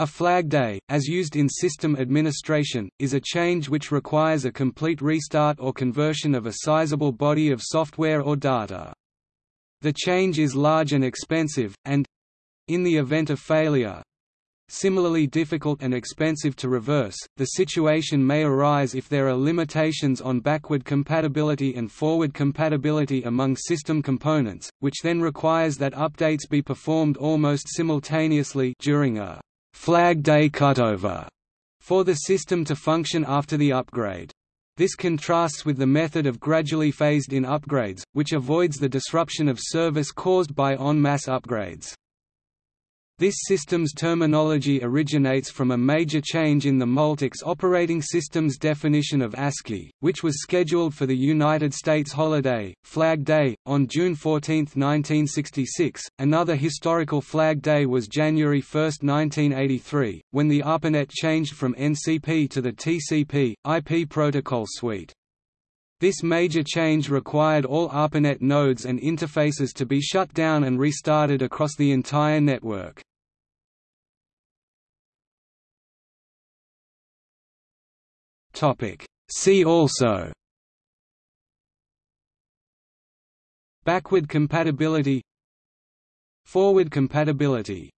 A flag day, as used in system administration, is a change which requires a complete restart or conversion of a sizable body of software or data. The change is large and expensive, and—in the event of failure, Similarly difficult and expensive to reverse, the situation may arise if there are limitations on backward compatibility and forward compatibility among system components, which then requires that updates be performed almost simultaneously during a flag day cutover for the system to function after the upgrade. This contrasts with the method of gradually phased-in upgrades, which avoids the disruption of service caused by en masse upgrades. This system's terminology originates from a major change in the Multics operating system's definition of ASCII, which was scheduled for the United States holiday, Flag Day, on June 14, 1966. Another historical Flag Day was January 1, 1983, when the ARPANET changed from NCP to the TCP, IP protocol suite. This major change required all ARPANET nodes and interfaces to be shut down and restarted across the entire network. See also Backward compatibility Forward compatibility